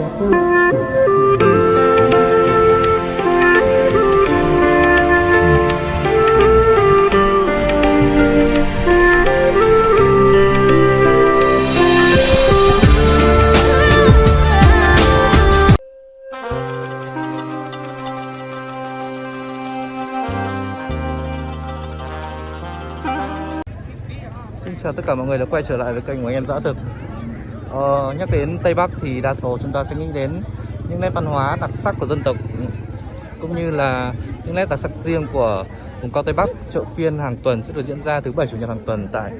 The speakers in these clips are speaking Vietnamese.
Xin chào tất cả mọi người đã quay trở lại với kênh của anh em Dã Thực ờ, Nhắc đến Tây Bắc thì đa số chúng ta sẽ nghĩ đến những nét văn hóa đặc sắc của dân tộc Cũng như là những nét đặc sắc riêng của vùng cao Tây Bắc. Chợ phiên hàng tuần sẽ được diễn ra thứ bảy chủ nhật hàng tuần tại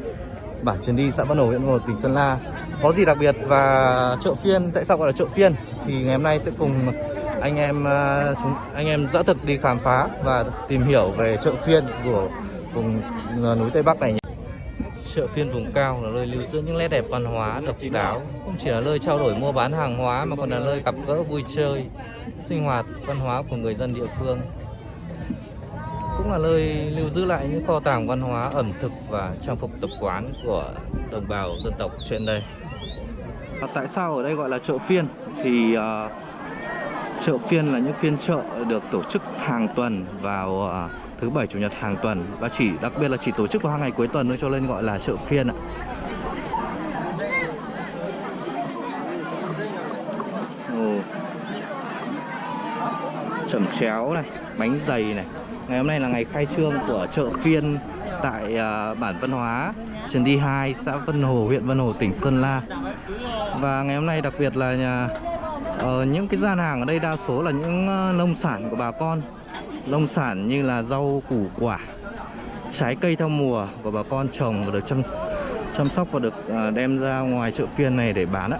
bản Trần Đi, xã Văn Hồ, huyện Văn Hồ, tỉnh Sơn La. Có gì đặc biệt và chợ phiên, tại sao gọi là chợ phiên? Thì ngày hôm nay sẽ cùng anh em ờ, chúng anh em Dã Thực đi khám phá và tìm hiểu về chợ phiên của vùng ờ, núi Tây Bắc này nhé. Chợ phiên vùng cao là nơi lưu giữ những nét đẹp văn hóa độc đáo, không chỉ là nơi trao đổi mua bán hàng hóa mà còn là nơi gặp gỡ vui chơi, sinh hoạt văn hóa của người dân địa phương. Cũng là nơi lưu giữ lại những kho tàng văn hóa ẩm thực và trang phục tập quán của đồng bào dân tộc trên đây. À, Tại sao ở đây gọi là chợ phiên? Thì uh, chợ phiên là những phiên chợ được tổ chức hàng tuần vào uh, thứ bảy chủ nhật hàng tuần và chỉ đặc biệt là chỉ tổ chức vào hai ngày cuối tuần thôi cho nên gọi là chợ phiên ạ. Ồ. Chẩm chéo này, bánh dày này. Ngày hôm nay là ngày khai trương của chợ phiên tại uh, bản văn hóa Trần Đi 2, xã Vân Hồ, huyện Vân Hồ, tỉnh Sơn La. Và ngày hôm nay đặc biệt là nhà uh, những cái gian hàng ở đây đa số là những uh, nông sản của bà con Nông sản như là rau củ quả Trái cây theo mùa của bà con trồng và được chăm, chăm sóc và được à, đem ra ngoài chợ phiên này để bán ạ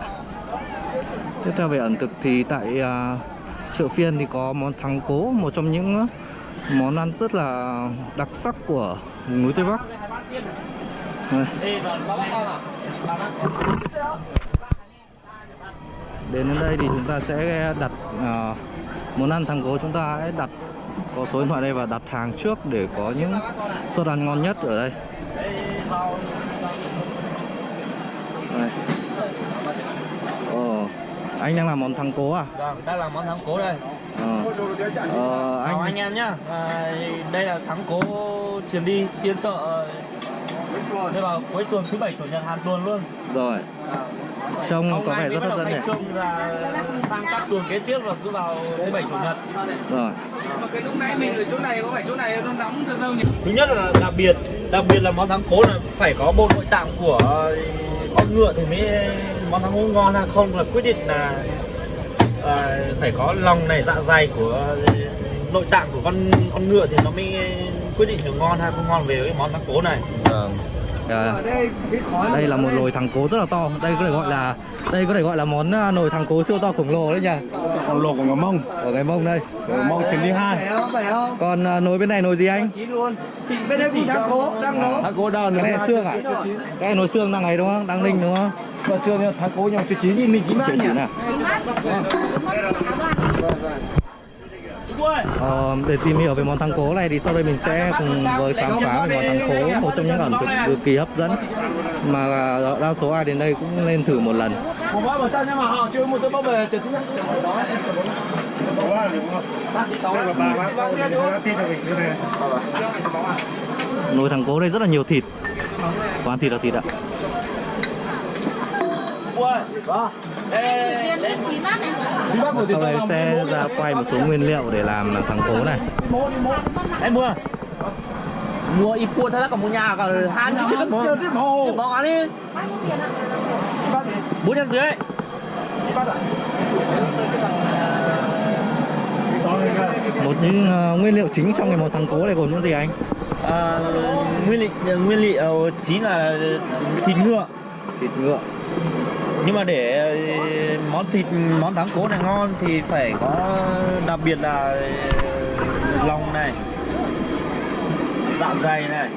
Tiếp theo về ẩm thực thì tại à, chợ phiên thì có món thắng cố Một trong những món ăn rất là đặc sắc của núi Tây Bắc Đây. đến đến đây thì chúng ta sẽ đặt uh, món ăn thắng cố chúng ta hãy đặt có số điện thoại đây và đặt hàng trước để có những suất ăn ngon nhất ở đây đây. Ồ, anh đang làm món thắng cố à? Vâng, đang làm món thắng cố đây. Ờ, ờ, Chào anh anh em nhá. À, đây là thắng cố chiếm đi phiên chợ đây vào cuối tuần thứ bảy chủ nhật hàng tuần luôn. rồi trông Hôm có vẻ rất hấp dẫn trương là sang các tuần kế tiếp là cứ vào thứ bảy chủ nhật. rồi mà cái lúc nãy mình ở chỗ này có phải chỗ này nó nóng được đâu nhỉ? Thứ nhất là đặc biệt, đặc biệt là món thắng cố là phải có bộ nội tạng của con ngựa thì mới món thắng cố ngon hay không là quyết định là à, phải có lòng này dạ dày của nội tạng của con con ngựa thì nó mới quyết định được ngon hay không ngon về cái món thắng cố này. Vâng. À, Ở đây cái khói đây là một nồi thằng cố rất là to. Đây có thể gọi là đây có thể gọi là món à, nồi thằng cố siêu to khổng lồ đấy nhỉ? Còn lột của người Mông, ở cái mông đây. Người Mông chuyến đi hai. còn à, nồi bên này nồi gì anh. Chị bên đây cũng thắng cố đang nấu. Thằng cố đào cái này xương à? cái này nồi xương đang này đúng không? Đang ninh đúng không? Mà xưa nha, thằng cố nhau chưa chín. Mình chín bát nhỉ? Ờ, để tìm hiểu về món thắng cố này thì sau đây mình sẽ cùng với khám phá về món thắng cố một trong những ẩm thực cực kỳ hấp dẫn. Mà ờ, đa số ai đến đây cũng nên thử một lần. Nồi thắng cố đây rất là nhiều thịt. Quán thịt là thịt ạ sau đây sẽ ra quay một số nguyên liệu để làm thắng cố này Em mua. Mua ít cua thôi còn mua nhà còn hai chứ chứ mua. Bỏ ăn đi. Bốn trăm dưới. một những ờ, nguyên liệu chính trong cái món thắng cố này gồm những gì anh À, nguyên liệu nguyên liệu chính là thịt ngựa thịt ngựa nhưng mà để ờ, món thịt món thắng cố này ngon thì phải có đặc biệt là ờ, lòng này dạ dày này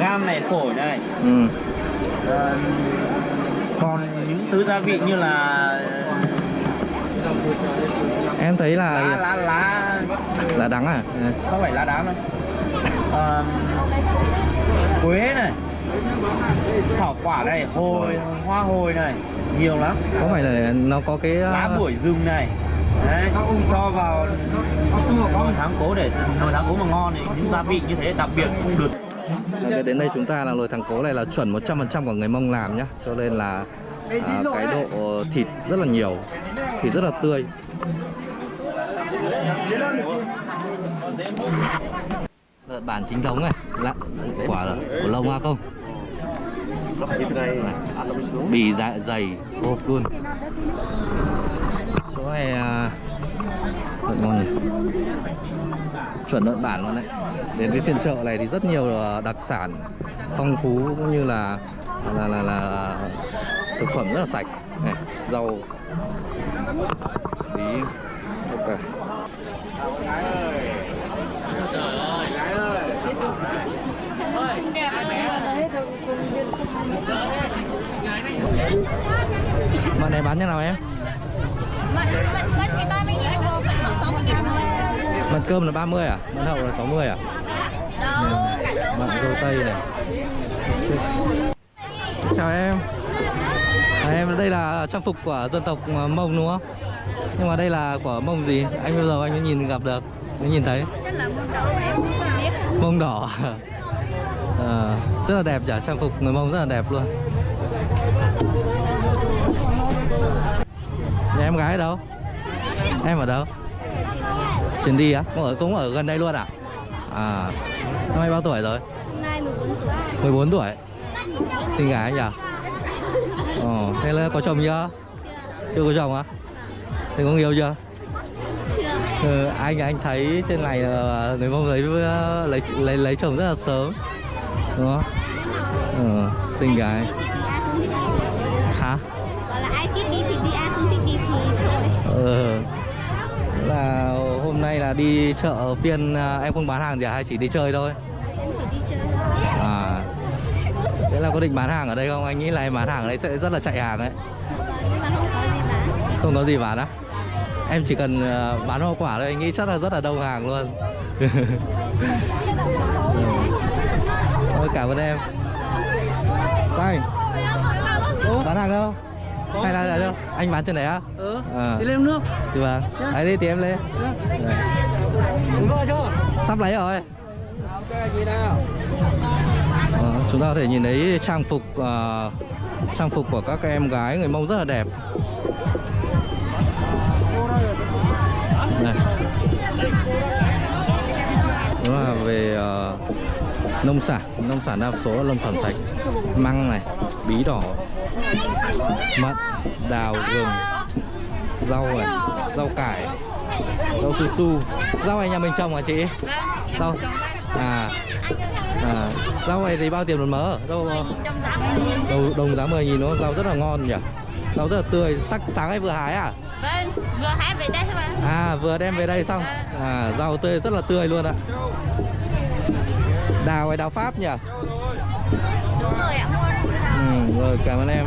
gan này phổi này. Ừ. Ờ, còn những thứ gia vị như là em thấy lá là lá. Lá là đắng à? Không phải lá đá đâu. Ờ, quế này thảo quả này hồi hoa hồi này nhiều lắm. Có phải là nó có cái lá bưởi rừng này. Đấy cho vào nồi tháng cố để nồi tháng cố mà ngon thì những gia vị như thế đặc biệt không được. Đến đây chúng ta là nồi thằng cố này là chuẩn 100% của người Mông làm nhá. Cho nên là à, cái độ thịt rất là nhiều Thịt rất là tươi. Lợn bản chính thống này Lạ, quả là của lông à không Bì dạ, dày hộp luôn. Chỗ này lợn ngon này chuẩn lợn bản luôn đấy. Đến với phiên chợ này thì rất nhiều đặc sản phong phú cũng như là là là, là thực phẩm rất là sạch. Này rau. Bí. Ok. Mận này bán như nào em? Mận mận cân thì 30 nghìn một hộp, mận hậu 60 nghìn một hộp. Mận cơm là 30 à? Mận hậu là 60 à? Đâu, Mận dâu tây này Chào em à, Em đây là trang phục của dân tộc Mông đúng không? Nhưng mà đây là của Mông gì? Anh bây giờ anh mới nhìn gặp được Mới nhìn thấy chắc là môn đầu em cũng không biết. Mông đỏ à, Rất là đẹp nhỉ, trang phục người Mông rất là đẹp luôn Nhà em gái ở đâu? Em ở đâu? Chuyến đi á? Cũng ở, cũng ở gần đây luôn à? À Năm nay bao tuổi rồi? Nay 14 tuổi. 14 tuổi Xinh gái nhỉ? Ồ, thế là có chồng chưa? Chưa có chồng á? Thế có yêu chưa? Chưa. Ừ, anh anh thấy trên này là người mông lấy ờ, lấy lấy lấy chồng rất là sớm đúng không? Ừ, xinh gái đi chợ phiên à, em không bán hàng gì à hay chỉ đi chơi thôi? Em chỉ đi chơi thôi. À. Thế là có định bán hàng ở đây không? Anh nghĩ là em bán hàng ở đây sẽ rất là chạy hàng ấy. Nhưng mà không có gì bán. Có á? Em chỉ cần à, bán hoa quả thôi, anh nghĩ chắc là rất là đông hàng luôn. Thôi cảm ơn em. Xanh. Bán hàng đâu? Hay là đâu? Anh bán trên này á? ừ À. đi lên nước Thì vâng. Đấy đi thì em lên. Đấy. Sắp lấy rồi. Ờ, chúng ta có thể nhìn thấy trang phục ờ, trang phục của các em gái người Mông rất là đẹp. Này. Đó là về uh, nông sản, nông sản đa số là nông sản sạch. Măng này, bí đỏ, mận, đào, gừng, rau này, rau cải, rau su su. Rau này nhà mình trồng hả chị? Rau à, à rau này thì bao tiền một mớ? Rau đồng, đồng giá 10 nghìn không? Rau rất là ngon nhỉ? Rau rất là tươi, sắc sáng nay vừa hái à? Vâng, vừa hái về đây thôi mà. À vừa đem về đây xong à, Rau tươi rất là tươi luôn ạ Đào hay đào Pháp nhỉ Đúng rồi ạ. ừ, Rồi cảm ơn em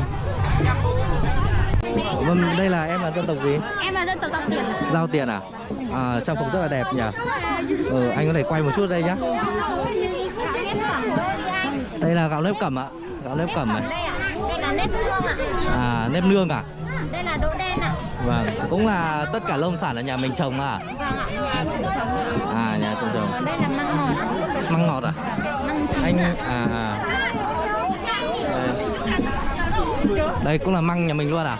Vâng, đây là em là dân tộc gì? Em là dân tộc Tộc Tiền. Giao tiền à? à trang phục rất là đẹp nhỉ ừ, Anh có thể quay một chút đây nhá Đây là gạo nếp cẩm ạ Gạo nếp cẩm này Đây là nếp hương ạ. À nếp nương à? Đây là đỗ đen ạ. Vâng, cũng là tất cả nông sản ở nhà mình trồng à? Vâng ạ, nhà tự trồng. À, nhà tự trồng đây là măng ngọt. Măng ngọt à? Măng chín Anh, à, à Đây, Đây cũng là măng nhà mình luôn à?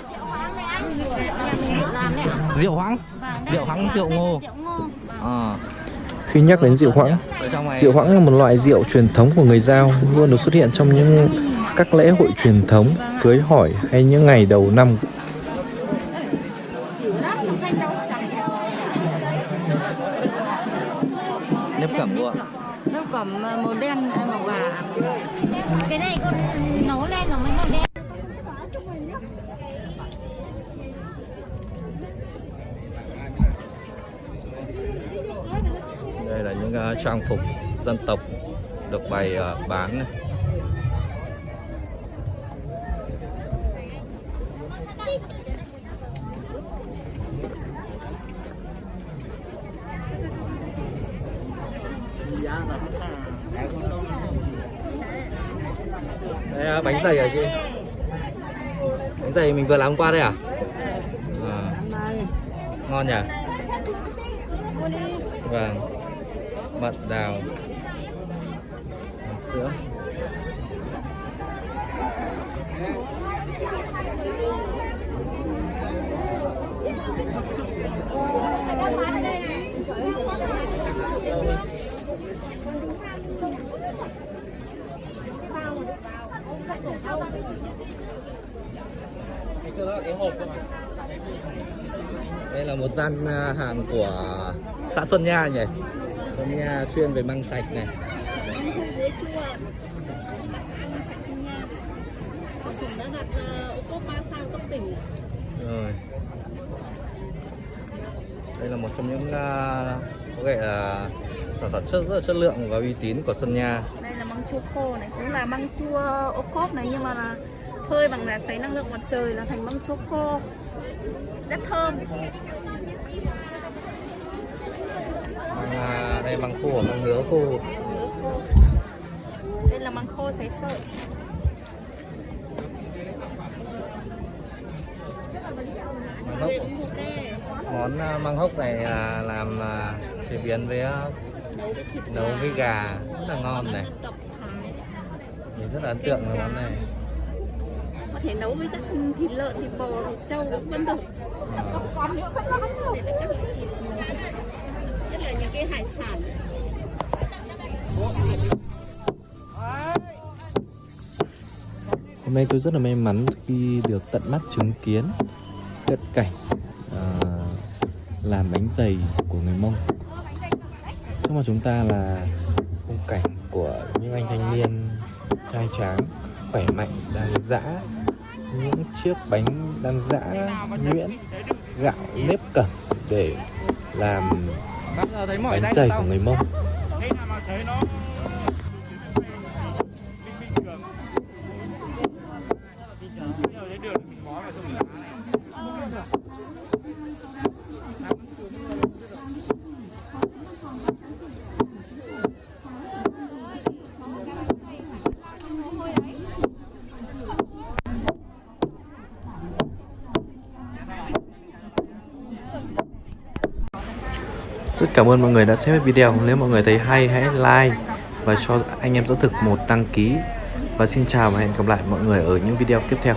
Rượu hoãng Vâng, Rượu hoãng, rượu ngô. Rượu ngô. à, Khi nhắc đến rượu hoãng, rượu hoãng là một loại rượu truyền thống của người Giao luôn được xuất hiện trong những các lễ hội truyền thống, cưới hỏi hay những ngày đầu năm. nếp cẩm luôn. Nó cầm màu đen màu vàng. Cái này con nấu lên nó mới màu đen. Đây là những uh, trang phục dân tộc được bày uh, bán. Này. à, bánh dày à chị? Bánh dày mình vừa làm qua đây à, à ngon nhỉ? Vâng mận đào. Sữa đây là một gian à, hàng của xã Xuân Nha nhỉ? Xuân Nha chuyên về măng sạch này Chúng đã đạt ờ, ô cốp 3 sao cấp tỉnh. rồi đây là một trong những à, có thể là sản phẩm chất rất là chất lượng và uy tín của Xuân Nha Đây là măng chua khô này, cũng là măng chua ô cốp này nhưng mà là phơi bằng đá sấy năng lượng mặt trời là thành măng chua khô. Rất thơm. Măng, à, đây măng khô măng nứa khô. Đây là măng khô sấy sợi. măng hốc. Món à, măng hốc này là làm à, chế biến với à, Nấu với gà. rất là ngon này. mình rất là ấn tượng với món này. Có thể nấu với các thịt lợn, thịt bò, thịt trâu cũng vẫn được. À, Hôm nay tôi rất là may mắn khi được tận mắt chứng kiến cận cảnh à, làm bánh dày của người Mông. Trước mặt chúng ta là khung cảnh của những anh thanh niên trai tráng, khỏe mạnh đang giã những chiếc bánh đang giã nhuyễn gạo nếp cẩm để làm bánh dày của người Mông. Rất cảm ơn mọi người đã xem hết video. Nếu mọi người thấy hay, hãy like và cho anh em dẫn thực một đăng ký. Và xin chào và hẹn gặp lại mọi người ở những video tiếp theo.